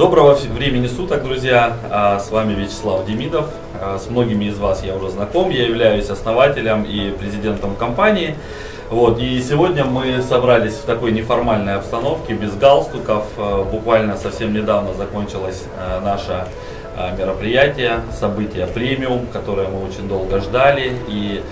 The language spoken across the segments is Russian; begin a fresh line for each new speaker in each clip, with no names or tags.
Доброго времени суток, друзья! А, с вами Вячеслав Демидов. А, с многими из вас я уже знаком. Я являюсь основателем и президентом компании. Вот, и сегодня мы собрались в такой неформальной обстановке, без галстуков. А, буквально совсем недавно закончилось наше мероприятие, событие премиум, которое мы очень долго ждали. И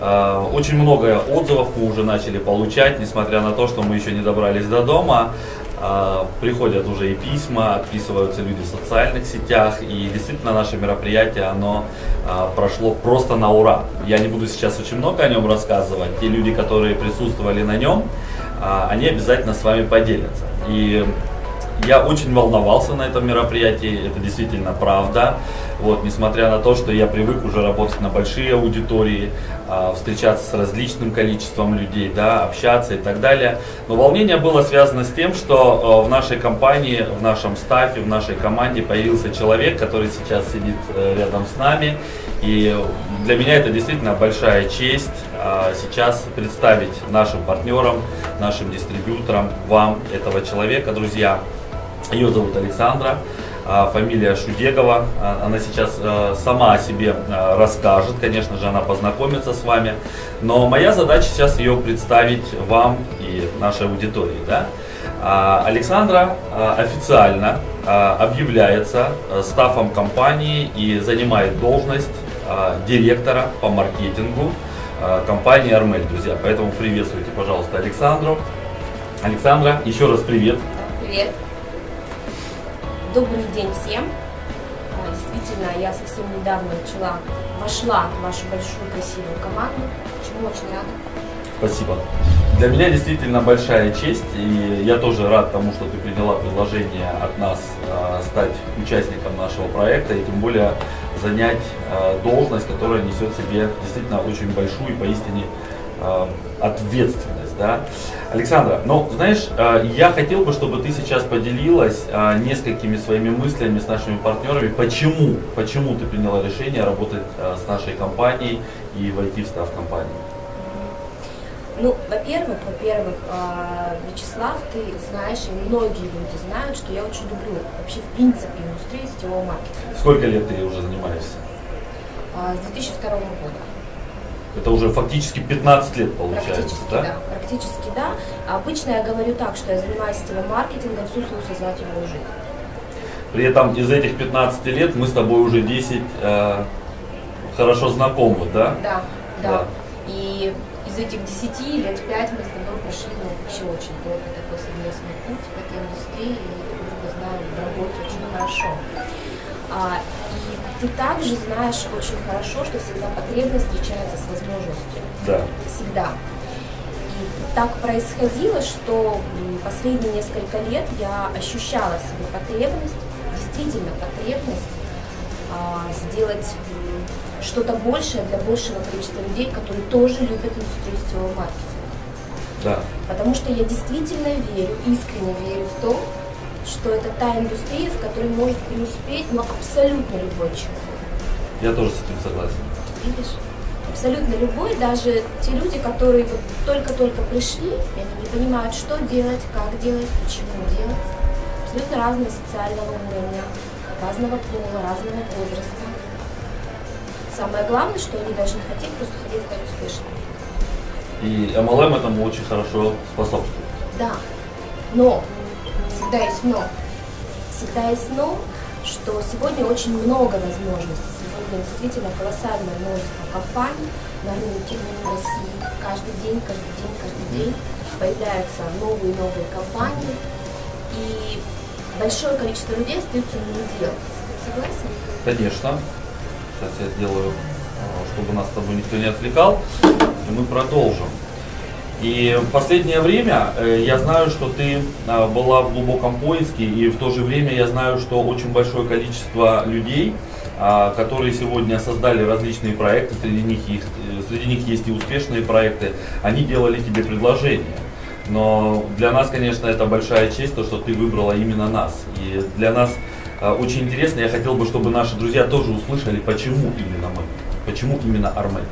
очень много отзывов мы уже начали получать, несмотря на то, что мы еще не добрались до дома. А, приходят уже и письма, отписываются люди в социальных сетях, и действительно наше мероприятие, оно а, прошло просто на ура. Я не буду сейчас очень много о нем рассказывать, те люди, которые присутствовали на нем, а, они обязательно с вами поделятся. И я очень волновался на этом мероприятии, это действительно правда. Вот, несмотря на то, что я привык уже работать на большие аудитории, э, встречаться с различным количеством людей, да, общаться и так далее. Но волнение было связано с тем, что э, в нашей компании, в нашем стафе, в нашей команде появился человек, который сейчас сидит э, рядом с нами. И для меня это действительно большая честь э, сейчас представить нашим партнерам, нашим дистрибьюторам, вам этого человека, друзья. Ее зовут Александра, а, фамилия Шудегова. А, она сейчас а, сама о себе расскажет, конечно же, она познакомится с вами. Но моя задача сейчас ее представить вам и нашей аудитории. Да? Александра официально объявляется стафом компании и занимает должность директора по маркетингу компании Армель, друзья. Поэтому приветствуйте, пожалуйста, Александру. Александра, еще раз привет.
Привет. Добрый день всем. А, действительно, я совсем недавно начала, вошла в вашу большую красивую команду, чему очень рада.
Спасибо. Для меня действительно большая честь, и я тоже рад тому, что ты приняла предложение от нас э, стать участником нашего проекта, и тем более занять э, должность, которая несет в себе действительно очень большую и поистине э, ответственность. Да? Александра, ну, знаешь, э, я хотел бы, чтобы ты сейчас поделилась э, несколькими своими мыслями с нашими партнерами, почему, почему ты приняла решение работать э, с нашей компанией и войти в став компании.
Ну, во-первых, во-первых, Вячеслав, ты знаешь, и многие люди знают, что я очень люблю вообще в принципе индустрию сетевого маркетинга.
Сколько лет ты уже занимаешься?
С 2002 года.
Это уже фактически 15 лет получается,
практически,
да?
да? Практически да. Обычно я говорю так, что я занимаюсь сетевым маркетингом всю свою сознательную жизнь.
При этом из этих 15 лет мы с тобой уже 10 э, хорошо знакомы,
да? Да, да? Да. И из этих 10 лет 5 мы с тобой прошли ну, вообще очень долго такой совместный путь в этой индустрии и друг друга знали в работе очень хорошо. А, ты также знаешь очень хорошо, что всегда потребность встречается с возможностью.
Да.
Всегда. И так происходило, что последние несколько лет я ощущала в себе потребность, действительно потребность а, сделать что-то большее для большего количества людей, которые тоже любят индустрию сетевого маркетинга.
Да.
Потому что я действительно верю, искренне верю в то, что это та индустрия, в которой может преуспеть ну, абсолютно любой человек.
Я тоже с этим согласен.
Видишь? Абсолютно любой, даже те люди, которые вот только-только пришли, и они не понимают, что делать, как делать, почему делать. Абсолютно разные социального уровня, разного пола, разного возраста. Самое главное, что они должны хотеть просто хотеть стать успешными.
И MLM этому очень хорошо способствует.
Да, но всегда есть но. Всегда есть но, что сегодня очень много возможностей. Сегодня действительно колоссальное множество компаний на рынке в России. Каждый день, каждый день, каждый день появляются новые и новые компании. И большое количество людей остаются на дел. Согласен?
Конечно. Сейчас я сделаю, э, чтобы нас с тобой никто не отвлекал, и мы продолжим. И в последнее время э, я знаю, что ты а, была в глубоком поиске, и в то же время я знаю, что очень большое количество людей, а, которые сегодня создали различные проекты, среди них, есть, э, среди них есть и успешные проекты, они делали тебе предложения. Но для нас, конечно, это большая честь, то, что ты выбрала именно нас. И для нас а, очень интересно, я хотел бы, чтобы наши друзья тоже услышали, почему именно мы, почему именно Армель.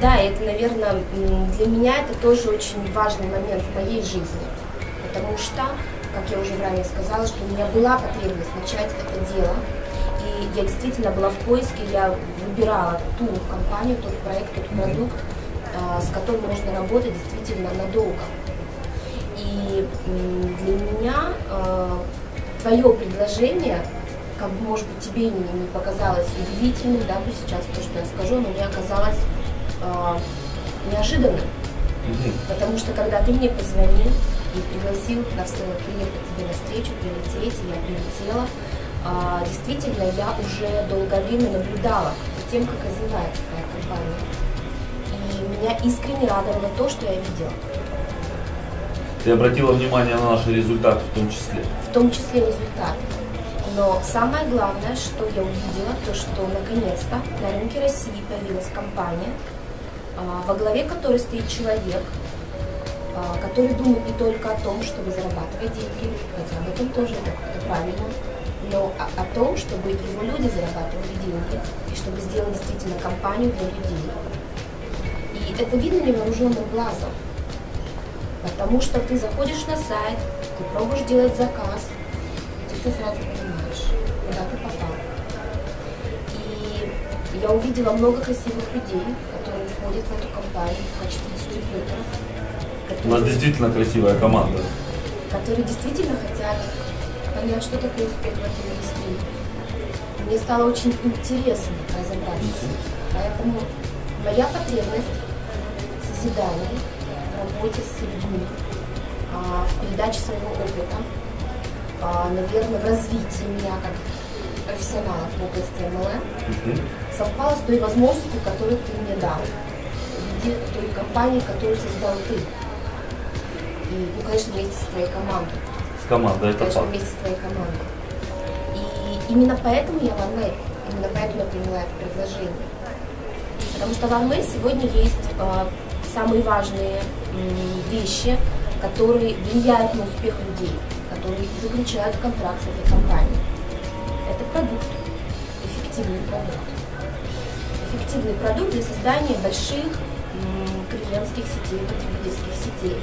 Да, это, наверное, для меня это тоже очень важный момент в моей жизни, потому что как я уже ранее сказала, что у меня была потребность начать это дело. И я действительно была в поиске, я выбирала ту компанию, тот проект, тот продукт, а, с которым можно работать действительно надолго. И для меня а, твое предложение, как бы, может быть, тебе не, показалось удивительным, да, сейчас то, что я скажу, но мне оказалось э, неожиданным. Потому что когда ты мне позвонил и пригласил на приехать тебе на встречу, прилететь, и я прилетела, а, действительно, я уже долгое время наблюдала за тем, как развивается твоя компания. И меня искренне радовало то, что я видела.
Ты обратила внимание на наши результаты в том числе?
В том числе результаты. Но самое главное, что я увидела, то что наконец-то на рынке России появилась компания, а, во главе которой стоит человек, а, который думает не только о том, чтобы зарабатывать деньги, хотя об этом тоже это, правильно, но о, о том, чтобы его люди зарабатывали деньги, и чтобы сделать действительно компанию для людей. И это видно невооруженным глазом, потому что ты заходишь на сайт, ты пробуешь делать заказ, ты все сразу понимаешь, я увидела много красивых людей, которые входят в эту компанию в качестве дистрибьюторов.
У нас действительно красивая команда.
Которые действительно хотят понять, что такое успех в этой индустрии. Мне стало очень интересно разобраться. Поэтому моя потребность в созидании, в работе с людьми, а, в передаче своего опыта, а, наверное, в развитии меня как профессионала в области MLM совпало с той возможностью, которую ты мне дал в виде той компании, которую создал ты. И, ну, конечно, вместе с твоей командой
команда, это
Конечно,
факт.
вместе с твоей командой. И именно поэтому я в Арме, именно поэтому я приняла это предложение. Потому что в Арме сегодня есть э, самые важные э, вещи, которые влияют на успех людей, которые заключают контракт с этой компанией. Это продукт, эффективный продукт. Эффективный продукт для создания больших клиентских сетей, потребительских сетей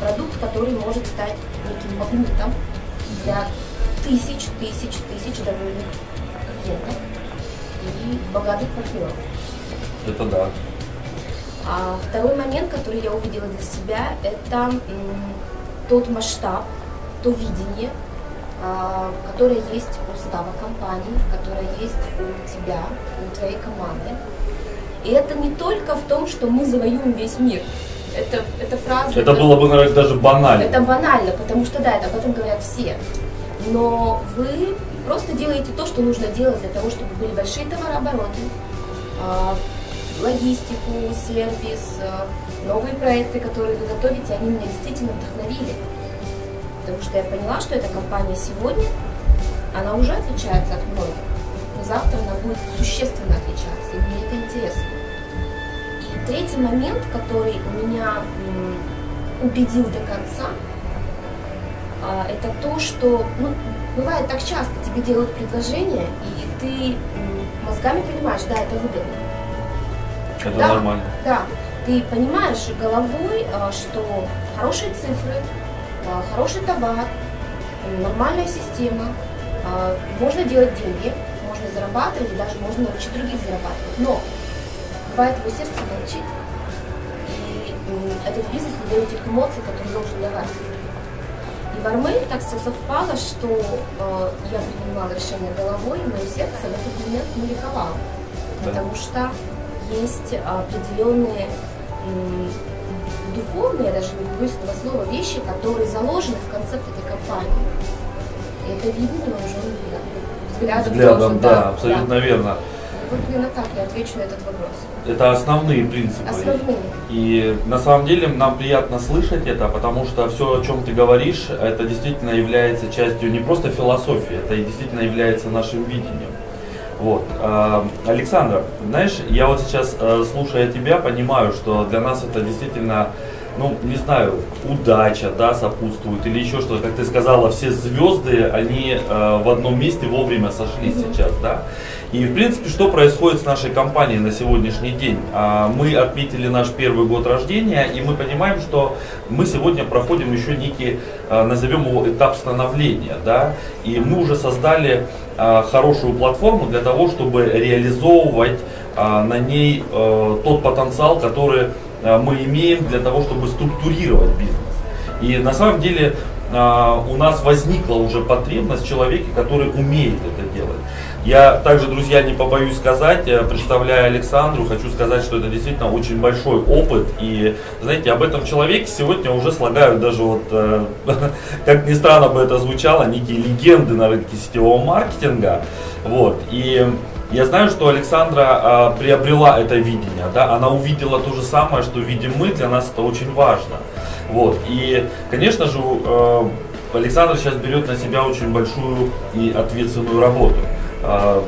продукт, который может стать неким магнитом для тысяч, тысяч, тысяч довольных клиентов и богатых партнеров.
Это да.
А второй момент, который я увидела для себя, это тот масштаб, то видение, а, которое есть у става компании, которое есть у тебя, у твоей команды. И это не только в том, что мы завоюем весь мир это, это фраза...
Это, было бы, наверное, даже банально.
Это банально, потому что, да, это об этом говорят все. Но вы просто делаете то, что нужно делать для того, чтобы были большие товарообороты, а, логистику, сервис, а, новые проекты, которые вы готовите, они меня действительно вдохновили. Потому что я поняла, что эта компания сегодня, она уже отличается от многих, но завтра она будет существенно отличаться, и мне это интересно. Третий момент, который меня убедил до конца, а, это то, что ну, бывает так часто, тебе делают предложение, и ты мозгами понимаешь, да, это выгодно.
Это
да,
нормально.
Да, ты понимаешь головой, а, что хорошие цифры, хороший товар, нормальная система, можно делать деньги, можно зарабатывать, и даже можно научить других зарабатывать. Но бывает его сердце молчит. И этот бизнес не дает тех эмоций, которые должен давать. И в Армель так все совпало, что э, я принимала решение головой, и мое сердце в этот момент не ликовало. Да. Потому что есть определенные духовные, даже не боюсь этого слова, вещи, которые заложены в концепт этой компании. И это видно невооруженным взглядом.
Взглядом, да, да, абсолютно да. верно.
Вот именно так я отвечу на этот вопрос.
Это основные принципы.
Основные.
И на самом деле нам приятно слышать это, потому что все, о чем ты говоришь, это действительно является частью не просто философии, это действительно является нашим видением. Вот. А, Александр, знаешь, я вот сейчас, э, слушая тебя, понимаю, что для нас это действительно ну, не знаю, удача, да, сопутствует или еще что-то. Как ты сказала, все звезды, они э, в одном месте вовремя сошлись mm-hmm. сейчас, да. И, в принципе, что происходит с нашей компанией на сегодняшний день? А, мы отметили наш первый год рождения, и мы понимаем, что мы сегодня проходим еще некий, а, назовем его, этап становления, да, и мы уже создали а, хорошую платформу для того, чтобы реализовывать на ней тот потенциал, который мы имеем для того, чтобы структурировать бизнес. И на самом деле у нас возникла уже потребность в человеке, который умеет это делать. Я также, друзья, не побоюсь сказать, э, представляя Александру, хочу сказать, что это действительно очень большой опыт. И, знаете, об этом человеке сегодня уже слагают даже вот, э, как ни странно бы это звучало, некие легенды на рынке сетевого маркетинга. Вот. И я знаю, что Александра э, приобрела это видение, да, она увидела то же самое, что видим мы, для нас это очень важно. Вот. И, конечно же, э, Александр сейчас берет на себя очень большую и ответственную работу. А,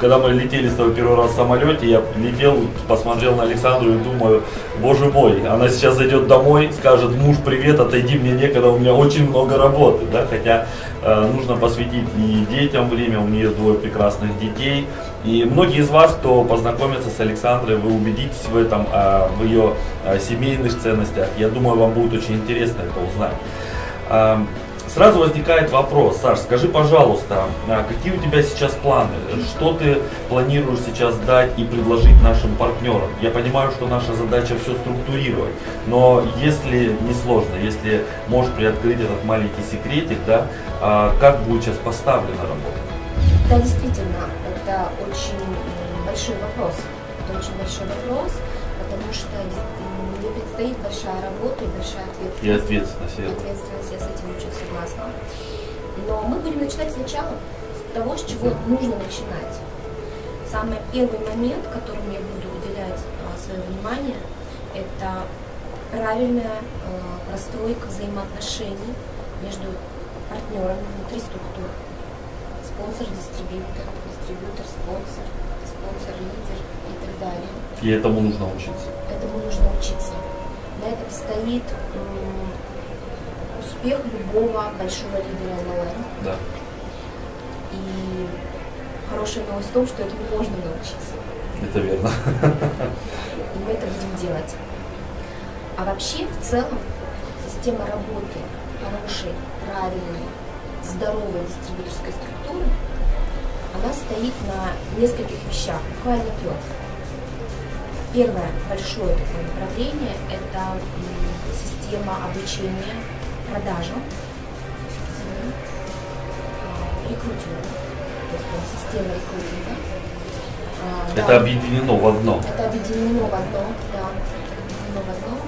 когда мы летели с тобой первый раз в самолете, я летел, посмотрел на Александру и думаю, боже мой, она сейчас зайдет домой, скажет, муж, привет, отойди, мне некогда, у меня очень много работы, да, хотя э, нужно посвятить и детям время, у нее двое прекрасных детей, и многие из вас, кто познакомится с Александрой, вы убедитесь в этом, э, в ее э, семейных ценностях, я думаю, вам будет очень интересно это узнать. Сразу возникает вопрос, Саш, скажи, пожалуйста, а какие у тебя сейчас планы? Что ты планируешь сейчас дать и предложить нашим партнерам? Я понимаю, что наша задача все структурировать, но если не сложно, если можешь приоткрыть этот маленький секретик, да, а как будет сейчас поставлена работа?
Да, действительно, это очень большой вопрос. Это очень большой вопрос, потому что мне предстоит большая работа и большая ответственность. И
ответственность.
И ответственность, я с этим очень согласна. Но мы будем начинать сначала с того, с чего нужно начинать. Самый первый момент, которому я буду уделять а, свое внимание, это правильная э, простройка взаимоотношений между партнерами внутри структуры. Спонсор, дистрибьютор, дистрибьютор, спонсор, спонсор, лидер и так далее.
И этому нужно учиться.
Этому нужно учиться. На этом стоит успех любого большого лидера МЛМ.
Да.
И хорошая новость в том, что этому можно научиться.
Это верно.
И мы это будем делать. А вообще, в целом, система работы хорошей, правильной, здоровой дистрибьюторской структуры, она стоит на нескольких вещах, буквально трех. Первое большое такое направление – это система обучения продажам, рекрутингу, то есть система рекрутинга.
А, это да, объединено в одно.
Это объединено в одно, да, объединено в одно.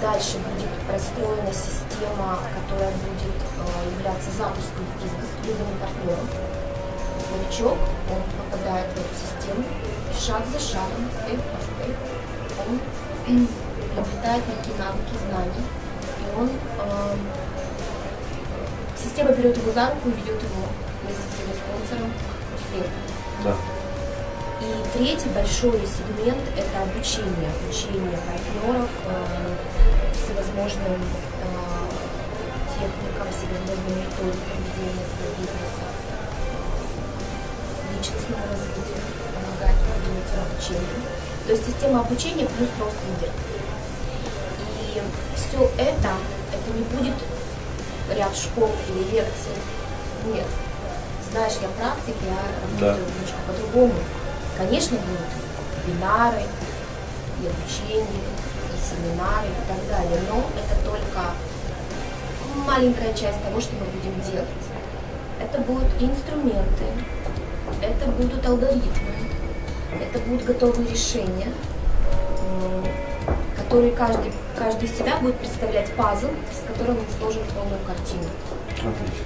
Дальше будет простроена система, которая будет э, являться запуском в бизнес любым партнером. Новичок, он попадает в эту систему, шаг за шагом, степ по степ, он приобретает некие навыки, знания, и он э, система берет его за руку и ведет его вместе с его спонсором к успеху.
Да.
И третий большой сегмент – это обучение, обучение партнеров э, всевозможным э, техникам, всевозможным методикам ведения бизнеса, личностного развития помогать продвинуть обучение. То есть система обучения плюс рост лидер. И все это, это не будет ряд школ или лекций. Нет. Знаешь, я практик, я работаю да. немножко по-другому. Конечно, будут вебинары, и обучение, и семинары, и так далее, но это только маленькая часть того, что мы будем делать. Это будут инструменты, это будут алгоритмы, это будут готовые решения, которые каждый, каждый из себя будет представлять пазл, с которым мы сложим полную картину.
Отлично.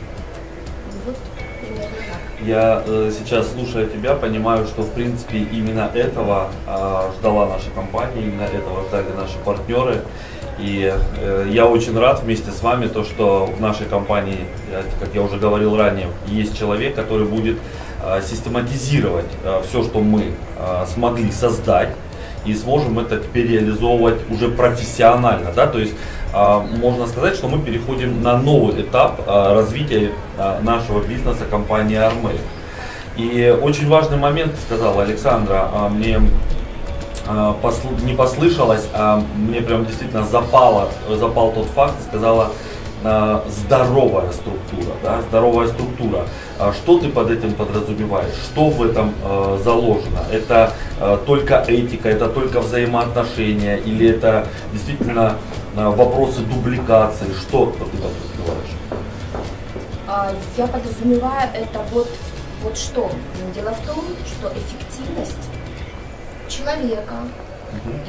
Вот примерно так.
Я э, сейчас, слушая тебя, понимаю, что в принципе именно этого э, ждала наша компания, именно этого ждали наши партнеры. И э, я очень рад вместе с вами, то, что в нашей компании, как я уже говорил ранее, есть человек, который будет э, систематизировать э, все, что мы э, смогли создать и сможем это теперь реализовывать уже профессионально, да, то есть можно сказать, что мы переходим на новый этап развития нашего бизнеса компании Армей. И очень важный момент, сказала Александра, мне не послышалось, а мне прям действительно запало, запал тот факт, сказала, здоровая структура, да, здоровая структура. А что ты под этим подразумеваешь? Что в этом э, заложено? Это э, только этика, это только взаимоотношения или это действительно э, вопросы дубликации? Что ты подразумеваешь?
А, я подразумеваю это вот, вот что. Дело в том, что эффективность человека,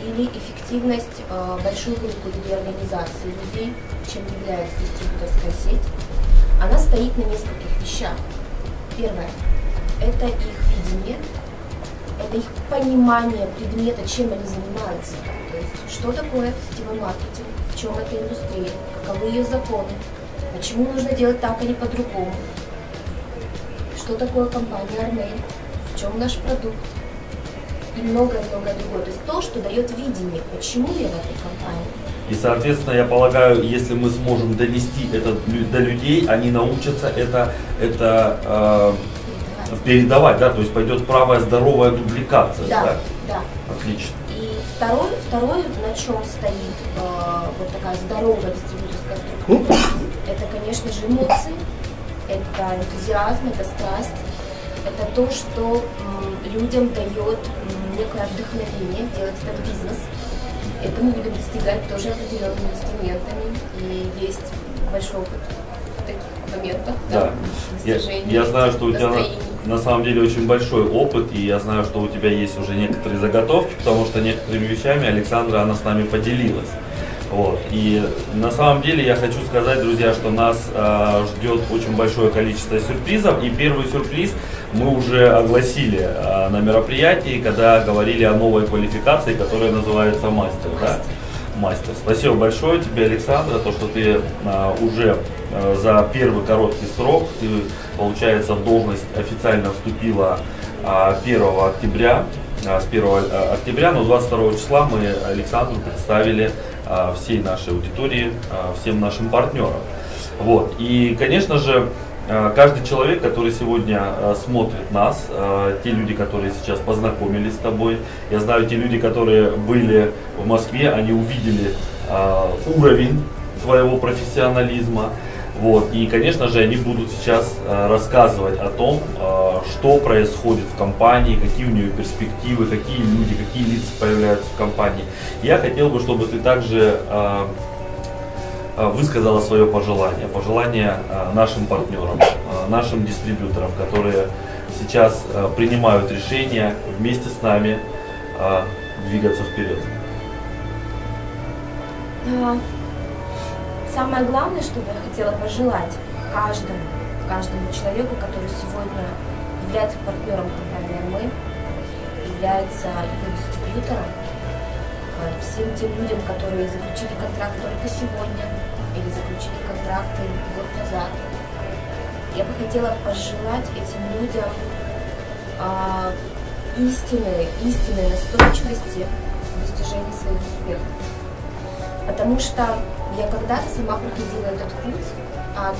или эффективность э, большой группы людей, организации людей, чем является дистрибьюторская сеть, она стоит на нескольких вещах. Первое – это их видение, это их понимание предмета, чем они занимаются. То есть, что такое сетевой маркетинг, в чем эта индустрия, каковы ее законы, почему нужно делать так, а не по-другому, что такое компания Армейн, в чем наш продукт, и многое-многое другое. То есть то, что дает видение, почему я в этой компании.
И, соответственно, я полагаю, если мы сможем донести это до людей, они научатся это, это э, передавать. да, то есть пойдет правая здоровая дубликация.
Да, да. да.
Отлично.
И второй, второй, на чем стоит э, вот такая здоровая дистрибьюторская структура, это, конечно же, эмоции, это энтузиазм, это страсть, это то, что людям дает некое вдохновение делать этот бизнес. Это мы будем достигать тоже определенными инструментами. И есть большой опыт в таких моментах.
Да. да я, я знаю, что у тебя на, на самом деле очень большой опыт, и я знаю, что у тебя есть уже некоторые заготовки, потому что некоторыми вещами Александра, она с нами поделилась. Вот. И на самом деле я хочу сказать, друзья, что нас э, ждет очень большое количество сюрпризов. И первый сюрприз мы уже огласили э, на мероприятии, когда говорили о новой квалификации, которая называется мастер. Да? Мастер. Спасибо большое тебе, Александра, то, что ты э, уже э, за первый короткий срок, ты, получается, в должность официально вступила э, 1 октября. Э, с 1 октября, но 22 числа мы Александру представили всей нашей аудитории, а, всем нашим партнерам. Вот. И, конечно же, а, каждый человек, который сегодня смотрит нас, те люди, которые сейчас познакомились с тобой, я знаю, те люди, которые были в Москве, они увидели уровень твоего профессионализма, вот. И, конечно же, они будут сейчас э, рассказывать о том, э, что происходит в компании, какие у нее перспективы, какие люди, какие лица появляются в компании. Я хотел бы, чтобы ты также э, высказала свое пожелание, пожелание нашим партнерам, нашим дистрибьюторам, которые сейчас принимают решения вместе с нами двигаться вперед.
Самое главное, что я хотела пожелать каждому, каждому человеку, который сегодня является партнером компании «Мы», является ее дистрибьютором, э, всем тем людям, которые заключили контракт только сегодня или заключили контракты год назад. Я бы хотела пожелать этим людям а, истинной, истинной настойчивости в достижении своих успехов. Потому что я когда-то сама проходила этот путь от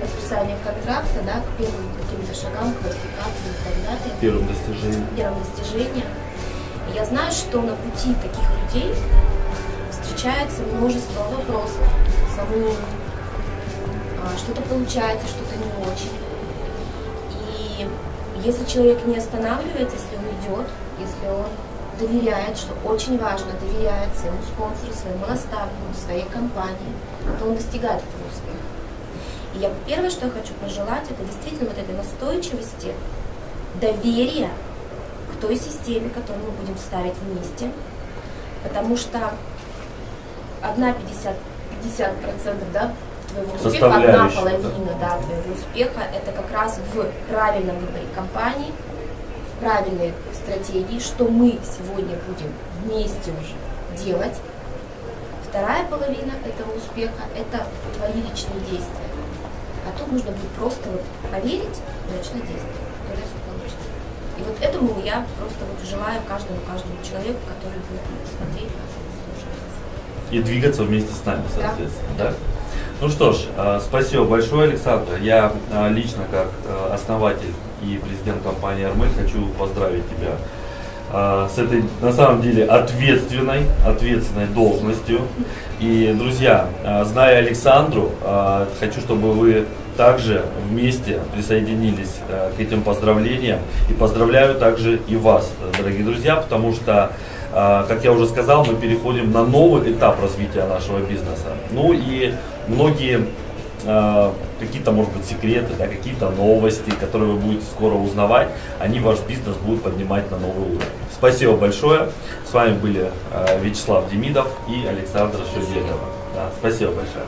подписания контракта да, к первым каким-то шагам, квалификации и так далее.
Первым достижением.
Первым достижением. Я знаю, что на пути таких людей встречается множество вопросов. Саму а, что-то получается, что-то не очень. И если человек не останавливается, если он идет, если он доверяет, что очень важно, доверяет своему спонсору, своему наставнику, своей компании, то он достигает этого успеха. И я первое, что я хочу пожелать, это действительно вот этой настойчивости, доверия к той системе, которую мы будем ставить вместе, потому что одна 50, 50 процентов, да, твоего успеха, одна половина да, твоего успеха, это как раз в правильном выборе компании, правильной стратегии, что мы сегодня будем вместе уже делать. Вторая половина этого успеха – это твои личные действия. А тут нужно будет просто вот поверить и начать действовать. Тогда все получится. И вот этому я просто вот желаю каждому, каждому человеку, который будет смотреть нас и слушать.
И двигаться вместе с нами,
Да.
соответственно, да? Ну что ж, э, спасибо большое, Александр. Я э, лично, как э, основатель и президент компании «Армель», хочу поздравить тебя э, с этой, на самом деле, ответственной, ответственной должностью. И, друзья, э, зная Александру, э, хочу, чтобы вы также вместе присоединились э, к этим поздравлениям. И поздравляю также и вас, дорогие друзья, потому что, э, как я уже сказал, мы переходим на новый этап развития нашего бизнеса. Ну и многие э, какие-то, может быть, секреты, да, какие-то новости, которые вы будете скоро узнавать, они ваш бизнес будут поднимать на новый уровень. Спасибо большое. С вами были э, Вячеслав Демидов и Александр Шевдекова. Да, спасибо большое.